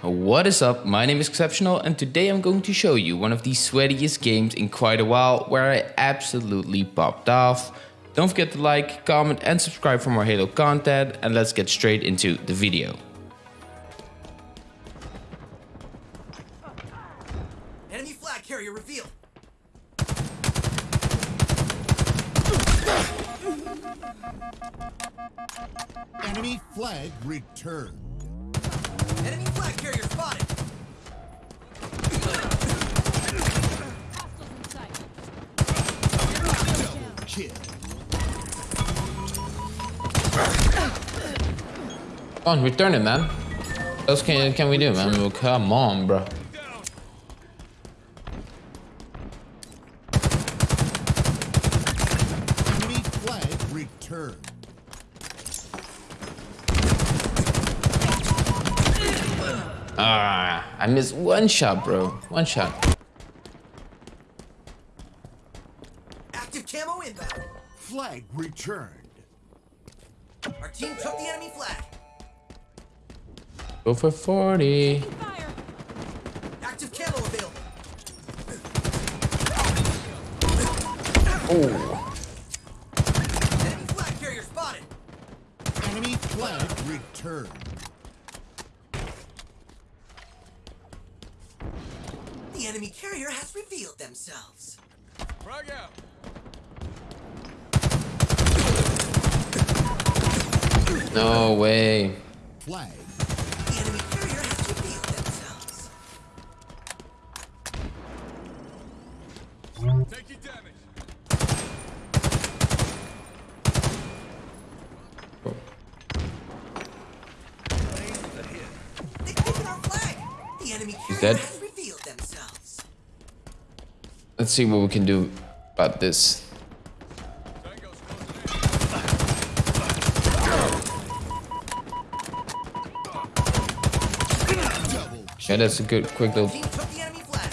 What is up? My name is Exceptional and today I'm going to show you one of the sweatiest games in quite a while where I absolutely popped off. Don't forget to like, comment and subscribe for more Halo content and let's get straight into the video. Enemy flag carrier revealed. Enemy flag returned. Enemy flag carrier spotted. Double kill. Come on, return it man. What else can, can we do man? Come on bro. Enemy flag returned. Ah, I missed one shot bro. One shot. Active camo inbound. Flag returned. Our team took the enemy flag. Go for 40. Active camo available. Oh. Revealed themselves. No way. Flag. The enemy carrier has revealed themselves. Taking damage. They've taken our flag. The enemy He's carrier dead. Has revealed themselves. Let's see what we can do about this. Tango's closing in. Double Yeah, that's a good quick little Team took the enemy flag.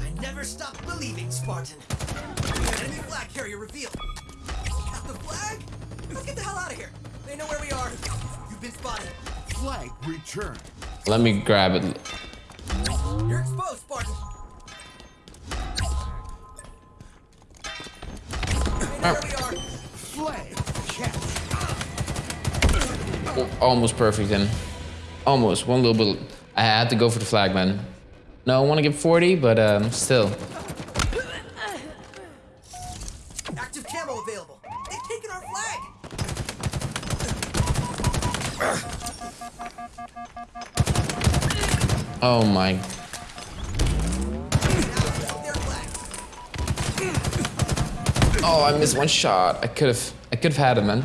I never stop believing, Spartan. Enemy flag carrier revealed. Got the flag? Let's get the hell out of here. They know where we are. You've been spotted. flag returned. Let me grab it. You're exposed, almost perfect then. Almost. One little bit. I had to go for the flag, man. No, I want to get 40, but um, still. Active camo available. They've taken our flag. Oh my. Now took their flag. Oh, I missed one shot. I could have. I could have had him, man.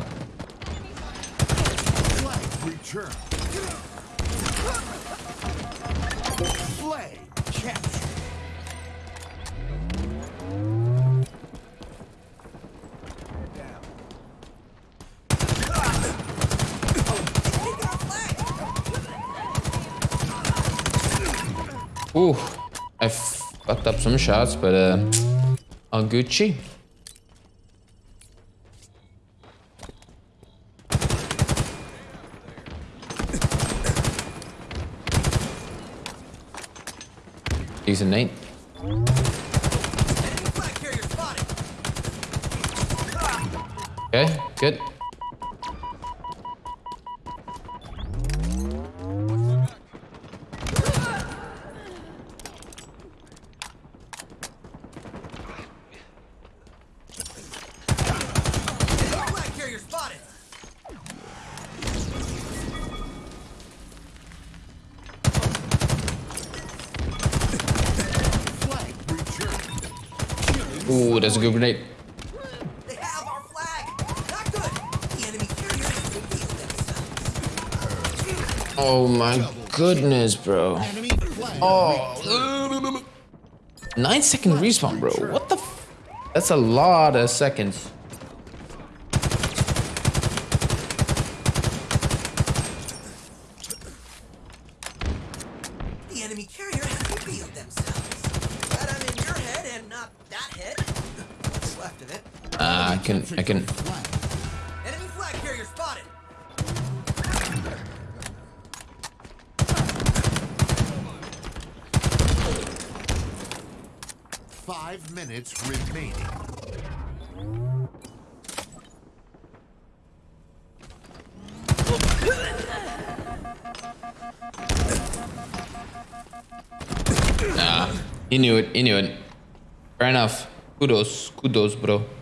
Fucked up some shots, but uh, all Gucci. Nate. Flag carrier spotted. Okay, good. Ooh, that's a good grenade. They have our flag. Not good. The enemy carrier has revealed themselves. Oh my goodness, bro. Enemy flag. Oh, nine second respawn, bro. What the? F That's a lot of seconds. Five minutes remaining. Nah, he knew it, he knew it. Fair enough. Kudos, kudos, bro.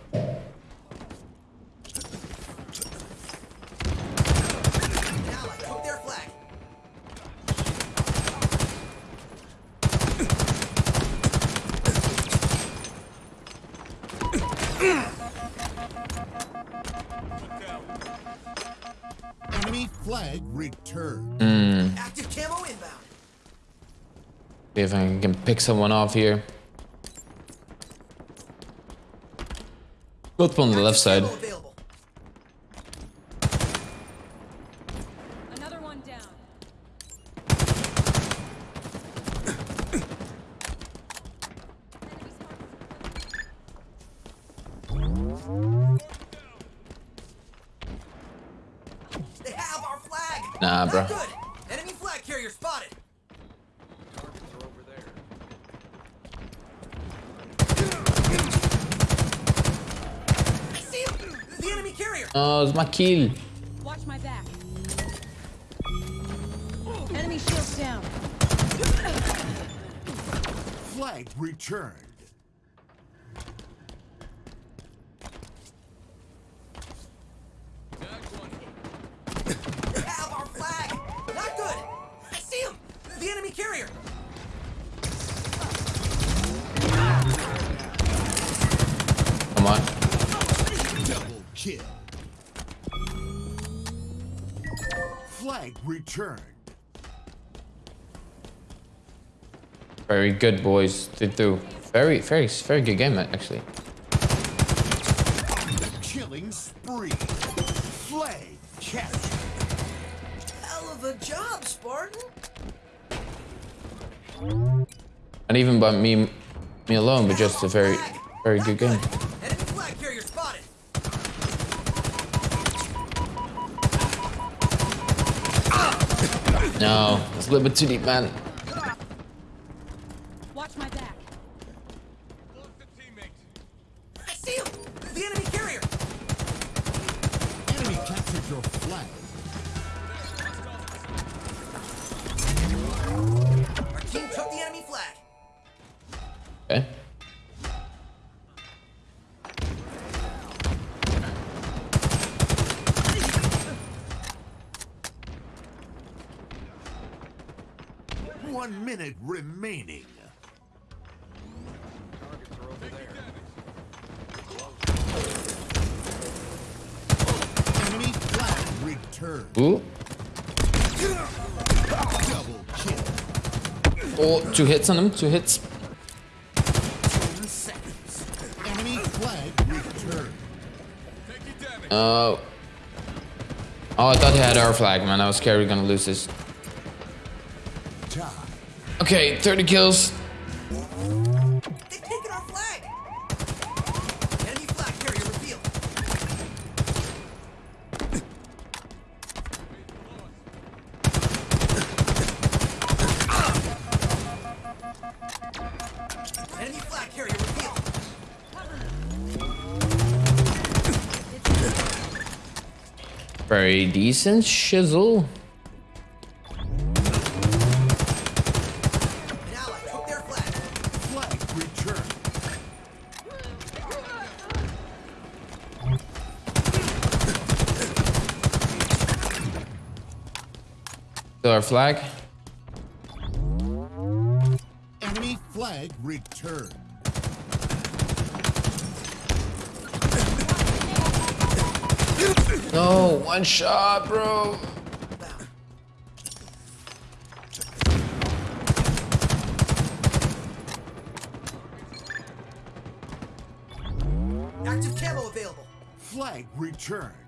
Returned. Active camo inbound. See if I can pick someone off here. Both on the left side. Available. Another one down. They have our flag. Nah, Not bro. good. Enemy flag carrier spotted. Targets are over there. I see him. The enemy carrier. Oh, it's my kill. Watch my back. Enemy shields down. Flag returned. Flag returned. Very good, boys. Did do. Very, very, very good game, actually. Killing spree. Flag captured. Hell of a job, Spartan. Not even by me, me alone, but just a very, very good game. Enemy flag carrier spotted. No, it's a little bit too deep, man. Watch my back. Lost a teammate. I see him. The enemy carrier. Enemy captured your flag. Our team took the enemy flag. Okay. One minute remaining. Are. Ooh. Oh, two hits on him. Two hits. Damage. Oh. Oh, I thought he had our flag, man. I was scared we were gonna lose this. Flag carrier revealed. Very decent shizzle. Still our flag. Enemy flag returned. No, one shot, bro. Active camo available. Flag returned.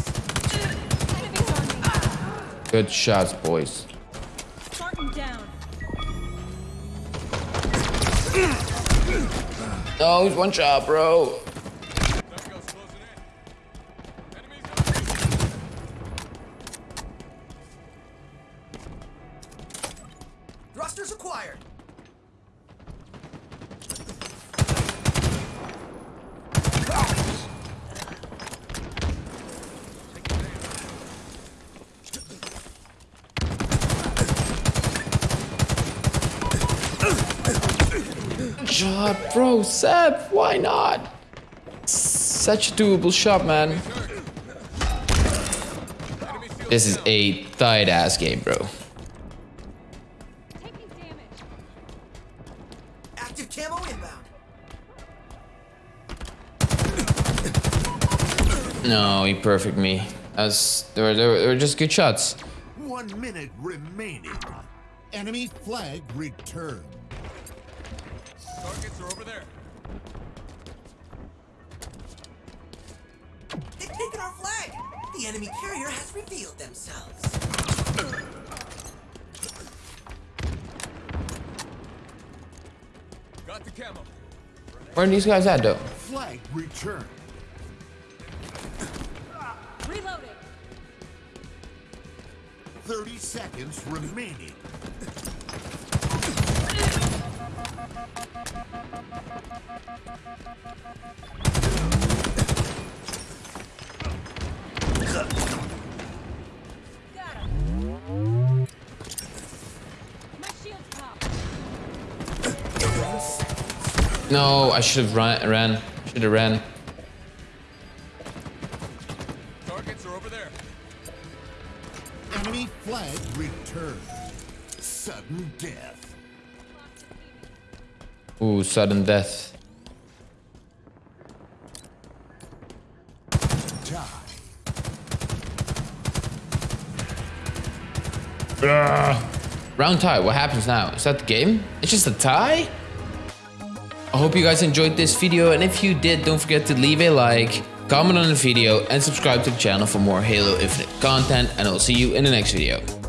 Good shots, boys. No, it's one shot, bro. Thrusters acquired. Shot, bro. Seb, why not? Such a doable shot, man. This is a tight ass game, bro. Active camo inbound. No, he perfect me. That's they were, they were, they were just good shots. One minute remaining. Enemy flag returned. The enemy carrier has revealed themselves. Got the camo. Where are these guys at, though? Flag returned. Reloading. 30 seconds remaining. No, I should have run, ran. Should have ran. Targets are over there. Enemy flag returned. Sudden death. Ooh, sudden death. Tie. Round tie, what happens now? Is that the game? It's just a tie? I hope you guys enjoyed this video and if you did, don't forget to leave a like, comment on the video and subscribe to the channel for more Halo Infinite content and I'll see you in the next video.